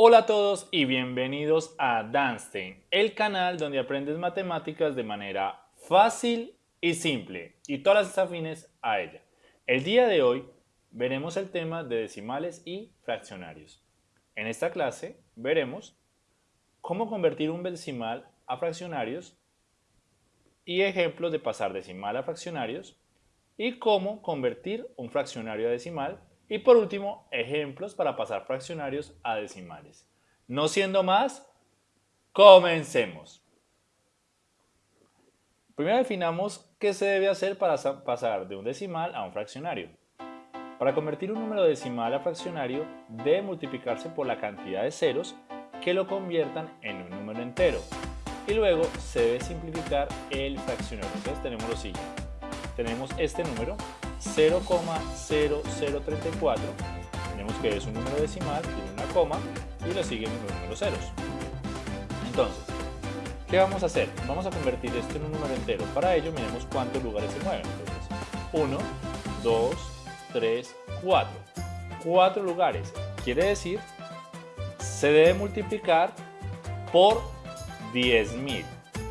Hola a todos y bienvenidos a Danstein, el canal donde aprendes matemáticas de manera fácil y simple y todas las afines a ella. El día de hoy veremos el tema de decimales y fraccionarios. En esta clase veremos cómo convertir un decimal a fraccionarios y ejemplos de pasar decimal a fraccionarios y cómo convertir un fraccionario a decimal y por último, ejemplos para pasar fraccionarios a decimales. No siendo más, comencemos. Primero definamos qué se debe hacer para pasar de un decimal a un fraccionario. Para convertir un número decimal a fraccionario, debe multiplicarse por la cantidad de ceros que lo conviertan en un número entero. Y luego se debe simplificar el fraccionario. Entonces tenemos lo siguiente. Tenemos este número 0,0034. Tenemos que es un número decimal, tiene una coma y lo siguen los números ceros. Entonces, ¿qué vamos a hacer? Vamos a convertir esto en un número entero. Para ello, miremos cuántos lugares se mueven. Entonces, 1, 2, 3, 4. 4 lugares. Quiere decir, se debe multiplicar por 10.000,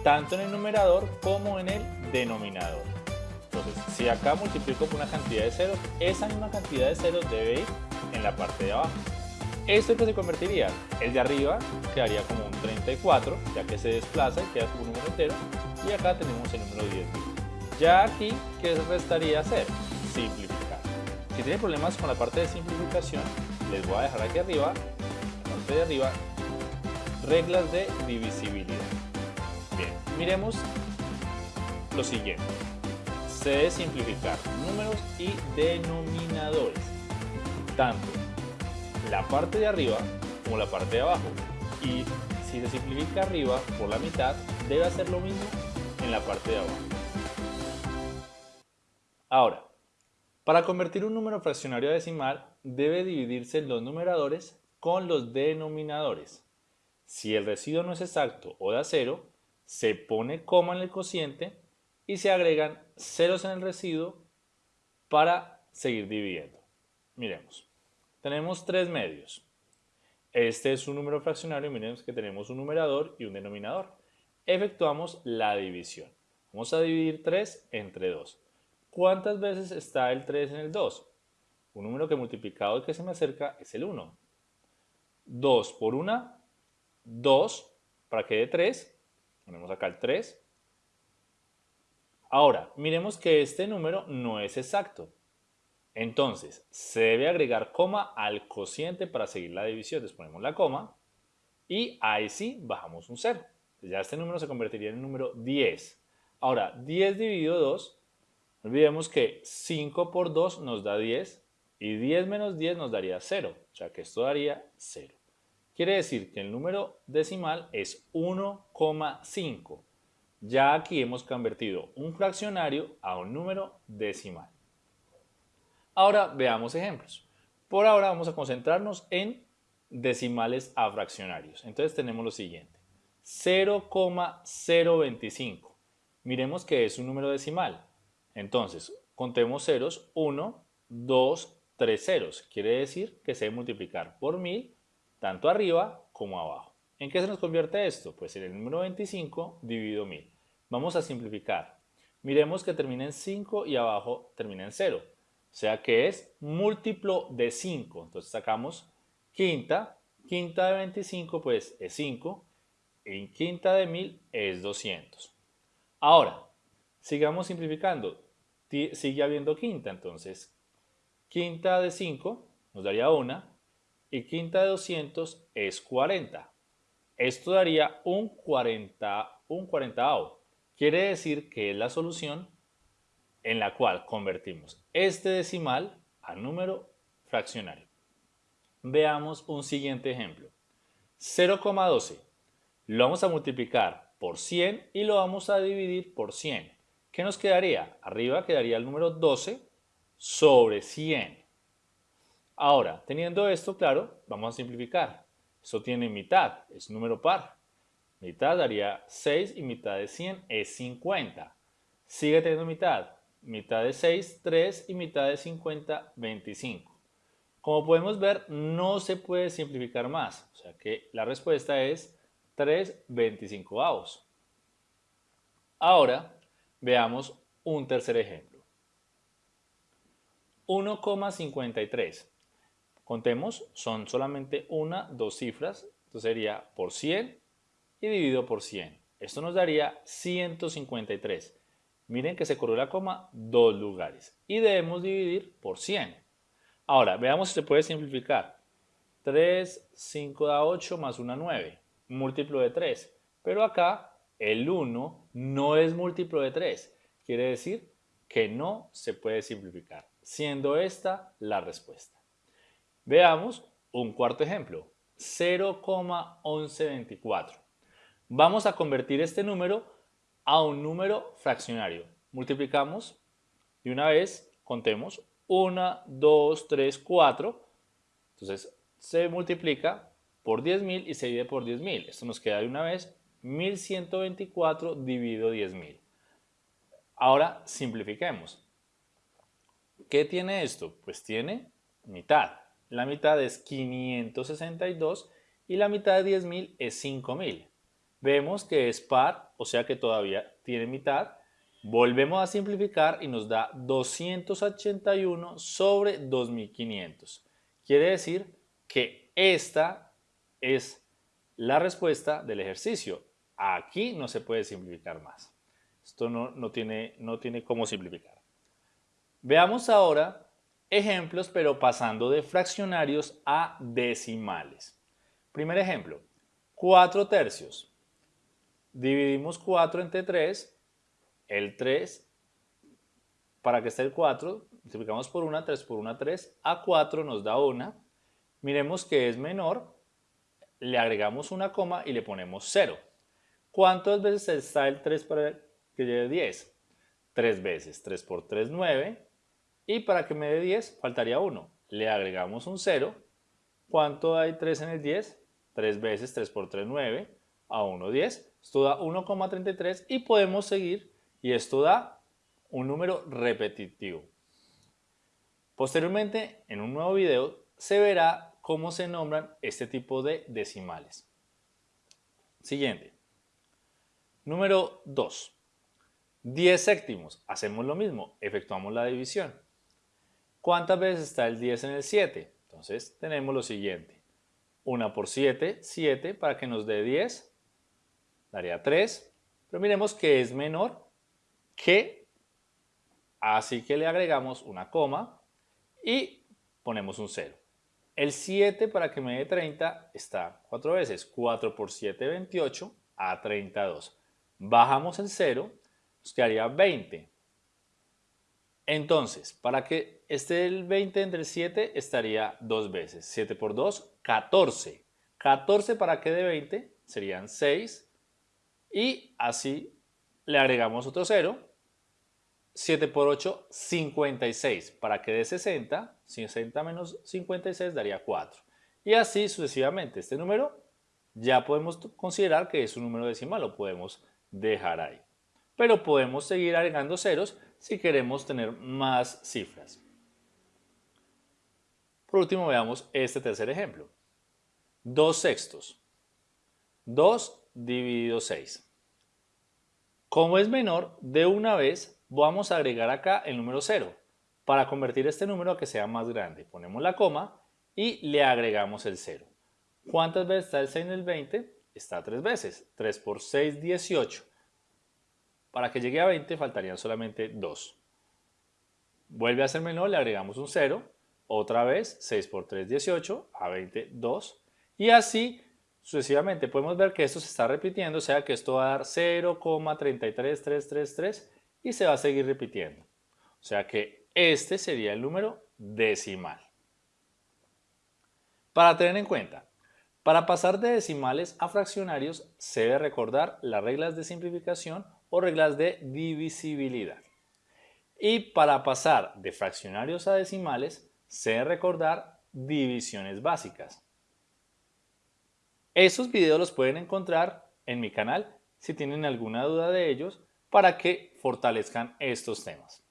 tanto en el numerador como en el denominador. Si acá multiplico por una cantidad de ceros, esa misma cantidad de ceros debe ir en la parte de abajo. ¿Esto es que se convertiría? El de arriba quedaría como un 34, ya que se desplaza y queda como un número entero. Y acá tenemos el número 10. Ya aquí, ¿qué restaría hacer? Simplificar. Si tienen problemas con la parte de simplificación, les voy a dejar aquí arriba, parte de arriba, reglas de divisibilidad. Bien, miremos lo siguiente se debe simplificar números y denominadores, tanto la parte de arriba como la parte de abajo. Y si se simplifica arriba por la mitad, debe hacer lo mismo en la parte de abajo. Ahora, para convertir un número fraccionario a decimal, debe dividirse los numeradores con los denominadores. Si el residuo no es exacto o da cero, se pone coma en el cociente y se agregan ceros en el residuo para seguir dividiendo. Miremos, tenemos tres medios. Este es un número fraccionario, miremos que tenemos un numerador y un denominador. Efectuamos la división. Vamos a dividir 3 entre 2. ¿Cuántas veces está el 3 en el 2? Un número que multiplicado y que se me acerca es el 1. 2 por 1, 2, para que dé 3. Ponemos acá el 3. Ahora, miremos que este número no es exacto. Entonces, se debe agregar coma al cociente para seguir la división. Entonces ponemos la coma y ahí sí bajamos un 0. Ya este número se convertiría en el número 10. Ahora, 10 dividido 2, olvidemos que 5 por 2 nos da 10 y 10 menos 10 nos daría 0. O sea que esto daría 0. Quiere decir que el número decimal es 1,5. Ya aquí hemos convertido un fraccionario a un número decimal. Ahora veamos ejemplos. Por ahora vamos a concentrarnos en decimales a fraccionarios. Entonces tenemos lo siguiente. 0,025. Miremos que es un número decimal. Entonces, contemos ceros. 1, 2, 3 ceros. Quiere decir que se debe multiplicar por 1000 tanto arriba como abajo. ¿En qué se nos convierte esto? Pues en el número 25 dividido 1000. Vamos a simplificar. Miremos que termina en 5 y abajo termina en 0. O sea que es múltiplo de 5. Entonces sacamos quinta. Quinta de 25 pues es 5. Y quinta de 1000 es 200. Ahora, sigamos simplificando. Sigue habiendo quinta. Entonces, quinta de 5 nos daría 1. Y quinta de 200 es 40. Esto daría un 40, un 40 Quiere decir que es la solución en la cual convertimos este decimal a número fraccionario. Veamos un siguiente ejemplo. 0,12 lo vamos a multiplicar por 100 y lo vamos a dividir por 100. ¿Qué nos quedaría? Arriba quedaría el número 12 sobre 100. Ahora, teniendo esto claro, vamos a simplificar. Eso tiene mitad, es número par. Mitad daría 6 y mitad de 100 es 50. Sigue teniendo mitad. Mitad de 6, 3 y mitad de 50, 25. Como podemos ver, no se puede simplificar más, o sea que la respuesta es 3 25 avos. Ahora, veamos un tercer ejemplo. 1,53. Contemos, son solamente una, dos cifras, entonces sería por 100 y dividido por 100. Esto nos daría 153. Miren que se corrió la coma dos lugares y debemos dividir por 100. Ahora, veamos si se puede simplificar. 3, 5 da 8 más 1, 9. Múltiplo de 3. Pero acá el 1 no es múltiplo de 3. Quiere decir que no se puede simplificar, siendo esta la respuesta. Veamos un cuarto ejemplo. 0,1124. Vamos a convertir este número a un número fraccionario. Multiplicamos y una vez contemos 1, 2, 3, 4. Entonces se multiplica por 10.000 y se divide por 10.000. Esto nos queda de una vez 1124 dividido 10.000. Ahora simplifiquemos. ¿Qué tiene esto? Pues tiene mitad. La mitad es 562 y la mitad de 10.000 es 5.000. Vemos que es par, o sea que todavía tiene mitad Volvemos a simplificar y nos da 281 sobre 2500. Quiere decir que esta es la respuesta del ejercicio. Aquí no se puede simplificar más. Esto no, no, tiene, no tiene cómo simplificar. Veamos ahora ejemplos, pero pasando de fraccionarios a decimales. Primer ejemplo, 4 tercios. Dividimos 4 entre 3 el 3, para que esté el 4, multiplicamos por 1, 3 por 1, 3, a 4 nos da 1. Miremos que es menor, le agregamos una coma y le ponemos 0. ¿Cuántas veces está el 3 para que lleve 10? 3 veces, 3 por 3, 9. Y para que me dé 10, faltaría 1. Le agregamos un 0. ¿Cuánto hay 3 en el 10? 3 veces, 3 por 3, 9. A 1, 10. Esto da 1,33 y podemos seguir y esto da un número repetitivo. Posteriormente, en un nuevo video, se verá cómo se nombran este tipo de decimales. Siguiente. Número 2. 10 séptimos. Hacemos lo mismo, efectuamos la división. ¿Cuántas veces está el 10 en el 7? Entonces tenemos lo siguiente. 1 por 7, 7 para que nos dé 10, daría 3. Pero miremos que es menor que, así que le agregamos una coma y ponemos un 0. El 7 para que me dé 30 está 4 veces. 4 por 7, 28 a 32. Bajamos el 0, nos quedaría 20. Entonces, para que esté el 20 entre el 7, estaría 2 veces. 7 por 2, 14. 14 para que dé 20 serían 6. Y así le agregamos otro 0 7 por 8, 56. Para que dé 60, 60 menos 56 daría 4. Y así sucesivamente. Este número ya podemos considerar que es un número decimal, lo podemos dejar ahí. Pero podemos seguir agregando ceros si queremos tener más cifras. Por último veamos este tercer ejemplo. 2 sextos. 2 dividido 6. Como es menor, de una vez vamos a agregar acá el número 0 para convertir este número a que sea más grande. Ponemos la coma y le agregamos el 0. ¿Cuántas veces está el 6 en el 20? Está 3 veces. 3 por 6, 18. Para que llegue a 20 faltarían solamente 2. Vuelve a ser menor, le agregamos un 0. Otra vez, 6 por 3, 18. A 20, 2. Y así sucesivamente podemos ver que esto se está repitiendo, o sea que esto va a dar 0,33333 y se va a seguir repitiendo. O sea que este sería el número decimal. Para tener en cuenta, para pasar de decimales a fraccionarios se debe recordar las reglas de simplificación o reglas de divisibilidad. Y para pasar de fraccionarios a decimales se debe recordar divisiones básicas. Esos videos los pueden encontrar en mi canal si tienen alguna duda de ellos para que fortalezcan estos temas.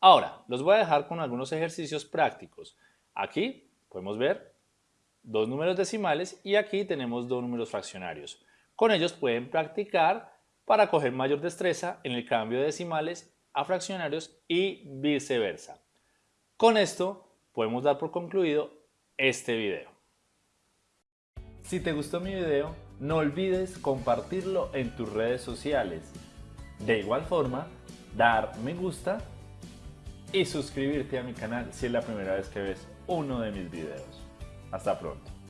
Ahora, los voy a dejar con algunos ejercicios prácticos. Aquí podemos ver dos números decimales y aquí tenemos dos números fraccionarios. Con ellos pueden practicar para coger mayor destreza en el cambio de decimales a fraccionarios y viceversa. Con esto podemos dar por concluido este video. Si te gustó mi video, no olvides compartirlo en tus redes sociales. De igual forma, dar me gusta y suscribirte a mi canal si es la primera vez que ves uno de mis videos. Hasta pronto.